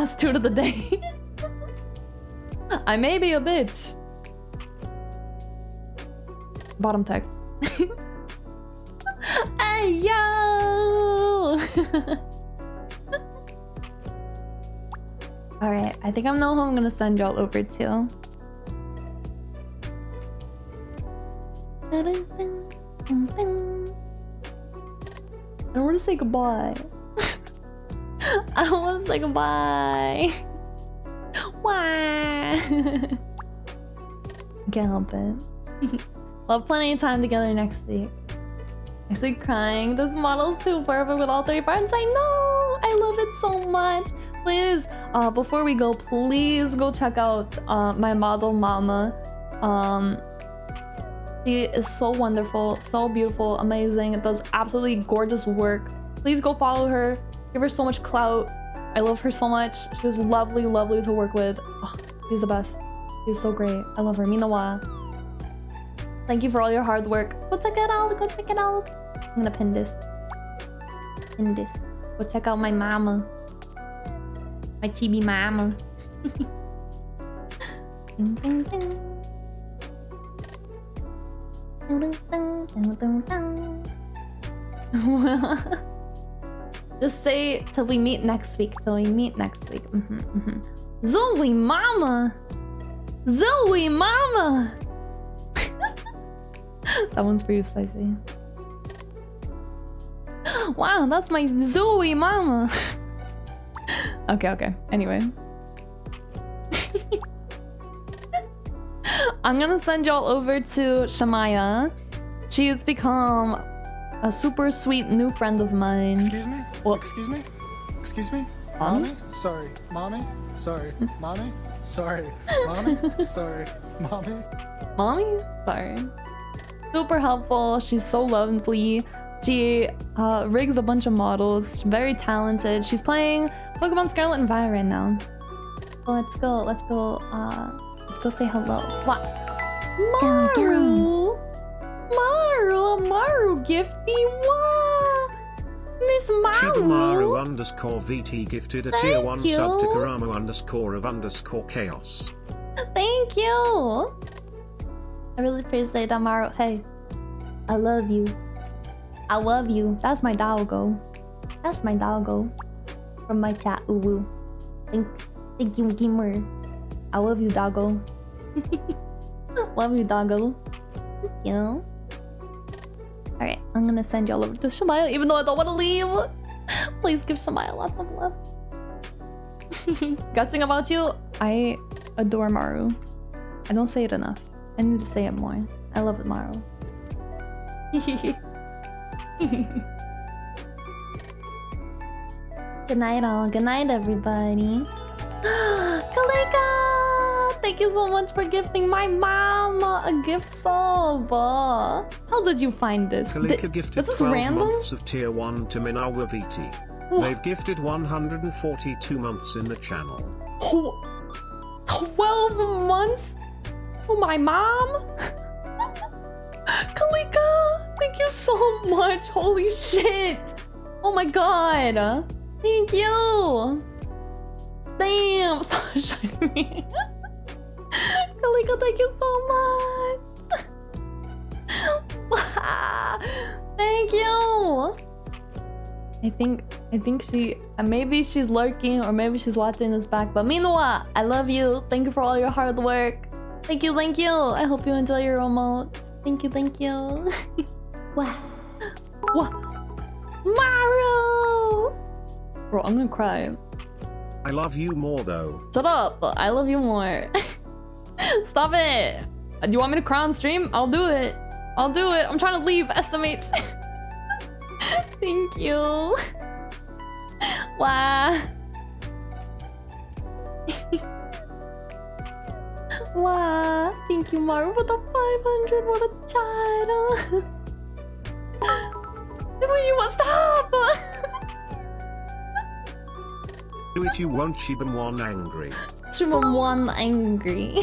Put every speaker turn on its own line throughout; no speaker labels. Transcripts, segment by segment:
Last two of the day. I may be a bitch. Bottom text. hey yo! Alright, I think I know who I'm gonna send y'all over to. I don't want to say goodbye. I don't want to say goodbye. Why? Can't help it. we'll have plenty of time together next week. Actually crying. This model's too perfect with all three parts. I know! I love it so much. Please, uh, before we go, please go check out uh, my model mama. Um, she is so wonderful, so beautiful, amazing, does absolutely gorgeous work. Please go follow her. Give her so much clout. I love her so much. She was lovely, lovely to work with. Oh, she's the best. She's so great. I love her. Minawa. Thank you for all your hard work. Go check it out. Go check it out. I'm gonna pin this. Pin this. Go check out my mama. My chibi mama. ding, ding, ding. Just say till we meet next week. Till we meet next week. Mm -hmm, mm -hmm. Zoe mama! Zoe mama! that one's you, Spicy. Wow, that's my Zoe mama! okay, okay. Anyway. I'm gonna send y'all over to Shamaya. She has become a super sweet new friend of mine.
Excuse me? What? Excuse me? Excuse me? Mommy? mommy? Sorry. Mommy? Sorry. mommy? Sorry. Mommy? Sorry. Mommy?
Mommy? Sorry. Super helpful. She's so lovely. She uh, rigs a bunch of models. Very talented. She's playing Pokemon Scarlet and Violet right now. let's go. Let's go. Uh, Let's go say hello. What? Maru! Maru! Maru gifty! What? Miss Maru!
Chibimaru underscore VT gifted a Thank tier 1 you. sub to Karamu underscore of underscore chaos.
Thank you! I really appreciate that, Maru. Hey, I love you. I love you. That's my doggo. That's my doggo. From my chat, uwu. Thanks. Thank you, Gamer. I love you, doggo. love you, doggo. Thank you. Alright, I'm gonna send y'all over to Shamaya, even though I don't want to leave. Please give Shamaya lots of love. Guessing about you, I adore Maru. I don't say it enough. I need to say it more. I love it, Maru. good night, all. Good night, everybody. Thank you so much for gifting my mom a gift sub. How did you find this?
Kalika Th gifted 12 random? months of tier 1 to Minawa VT. They've gifted 142 months in the channel.
12 months? Oh, my mom? Kalika, thank you so much. Holy shit. Oh my god. Thank you. Damn! Stop shining me. Kaliko, thank you so much! thank you! I think I think she uh, maybe she's lurking or maybe she's watching this back. But meanwhile, I love you. Thank you for all your hard work. Thank you, thank you. I hope you enjoy your remotes. Thank you, thank you. wow. What? Maru! Bro, I'm gonna cry.
I love you more though.
Shut up. I love you more. Stop it. Uh, do you want me to cry on stream? I'll do it. I'll do it. I'm trying to leave SMH. Thank you. Wow. wow. Thank you, Maru, for the 500. What a child. you want stop?
Do it you won't Shibam one angry.
Shibam one angry.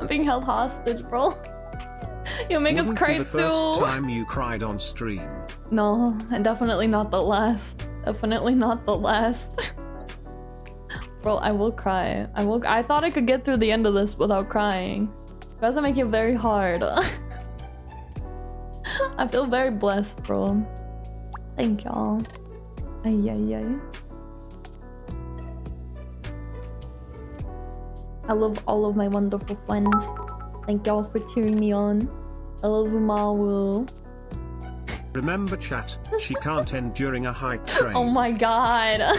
I'm being held hostage, bro. You'll make
Wouldn't
us cry
be the first time you cried on stream.
No, and definitely not the last. Definitely not the last. Bro, I will cry. I will. I thought I could get through the end of this without crying. You guys are making it very hard. I feel very blessed, bro. Thank y'all. Ay, ay, ay. I love all of my wonderful friends. Thank y'all for cheering me on. I love Umaru.
Remember chat, she can't end during a hype train.
Oh my god.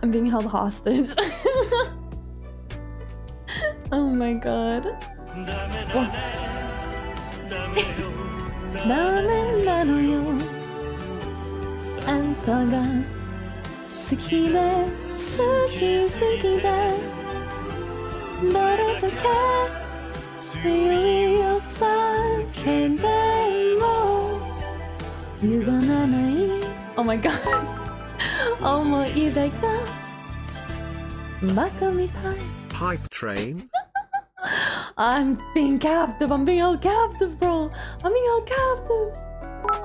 I'm being held hostage. oh my god. Oh. What? ダメなのよあんたが好きで好き好きでどれだけ強いよ叫んでも歪まない Oh my god 思い出がバカみたい
Hype train?
I'm being captive. I'm being held captive, bro. I'm being held captive.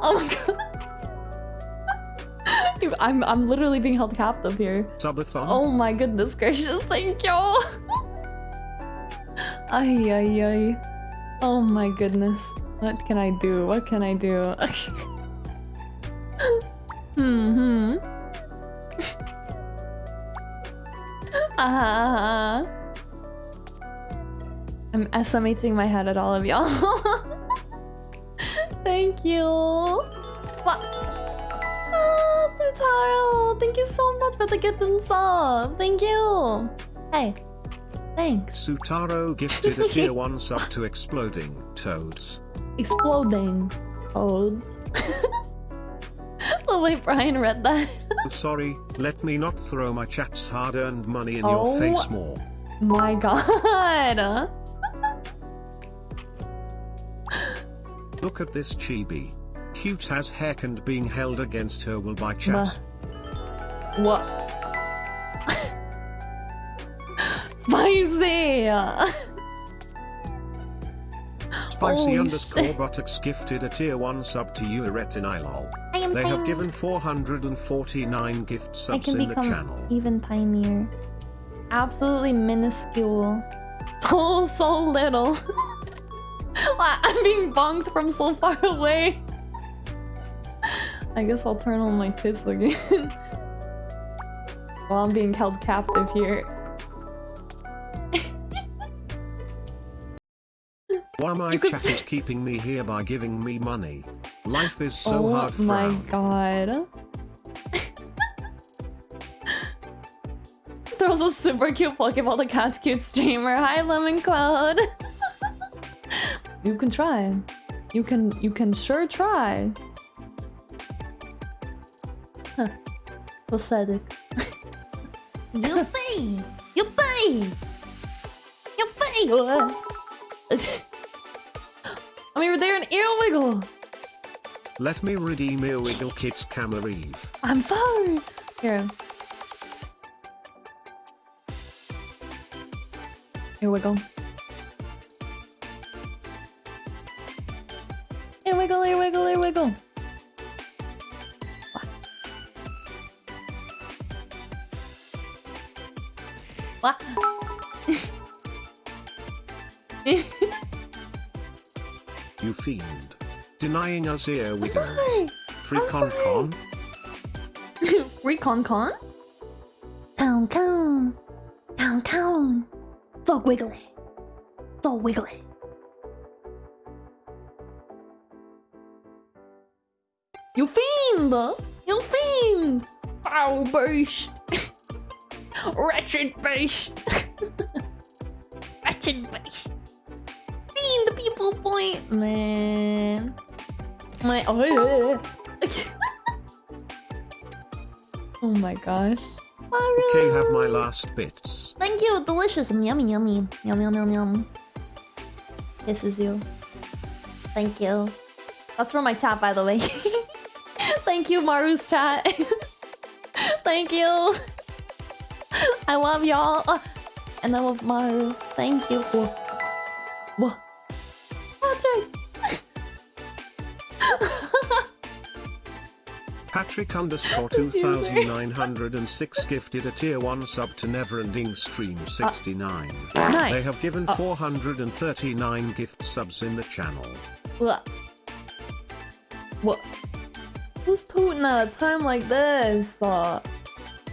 Oh my god. Dude, I'm I'm literally being held captive here.
Subathon?
Oh my goodness gracious, thank you. ay ay ay. Oh my goodness. What can I do? What can I do? hmm hmm. Ah. I'm SMHing my head at all of y'all. Thank you. What? Sutaro, thank you so much for the gift and sub. Thank you. Hey, thanks.
Sutaro gifted a tier 1 sub to Exploding Toads.
Exploding toads. the way Brian read that.
Oh, sorry, let me not throw my chat's hard earned money in
Oh.
your face more.
My god.
Look at this chibi. Cute as heck and being held against her will by chat.
What? Spicy!
Spicy
Holy
underscore
shit.
buttocks gifted a tier 1 sub to you Iretinilol.
I am
They have given 449 gift
I
subs
can
in the
become
channel.
even tinier. Absolutely minuscule. So, oh, so little. I'm being bonked from so far away. I guess I'll turn on my tits again. While I'm being held captive here.
Why my chat is keeping me here by giving me money. Life is so
oh
hard
Oh
my
god. Throws a super cute Pokeball to Cat's cute streamer. Hi, Lemon Cloud. you can try. You can. You can sure try. Pathetic. Yuppie! Yuppie! Yuppie! I mean, they're an earwiggle.
Let me redeem Earwiggle Kit's Camareve.
I'm sorry. Here. Here we go. Here What?
You fiend. Denying us Earwiggles.
sorry.
Free
I'm
con
sorry.
con?
Con? Con con. Con con. So wiggly. So wiggly. You fiend! You fiend! Foul beast! Wretched beast! Wretched beast! Fiend the people point! Man. My. Oh, yeah. oh my gosh.
Okay, have my last bits.
Thank you, delicious. Yummy, yummy. Yum, yum, yum, yum. This is you. Thank you. That's for my chat, by the way. Thank you, Maru's chat. Thank you. I love y'all. Uh, and I love Maru. Thank you. Whoa. Whoa. Patrick.
Patrick underscore 2906 gifted a tier 1 sub to Neverending Stream 69.
Nice.
They have given
Oh.
439 gift subs in the channel.
What? What? Who's tooting at a time like this? Uh,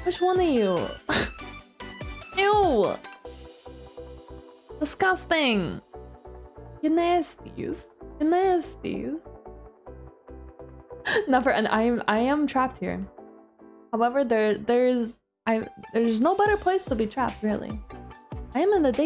which one are you? Ew! Disgusting! You nasties. You nasties. Never, and I am I am trapped here. However, there there's I there's no better place to be trapped really. I am in the day